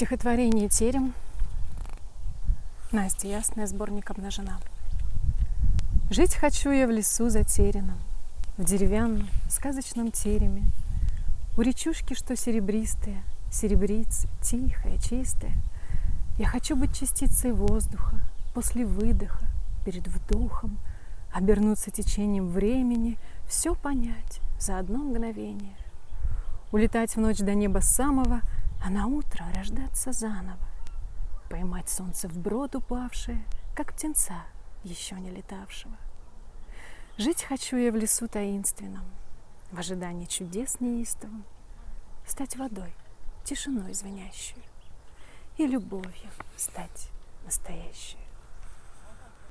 Стихотворение «Терем» Настя Ясная, сборник «Обнажена». Жить хочу я в лесу затерянном, В деревянном сказочном тереме, У речушки, что серебристые, Серебриц, тихая, чистая. Я хочу быть частицей воздуха, После выдоха, перед вдохом, Обернуться течением времени, Все понять за одно мгновение. Улетать в ночь до неба самого — а на утро рождаться заново, поймать солнце в брод упавшее, как птенца, еще не летавшего. Жить хочу я в лесу таинственном, в ожидании чудес неистовым, стать водой, тишиной звенящую и любовью стать настоящей.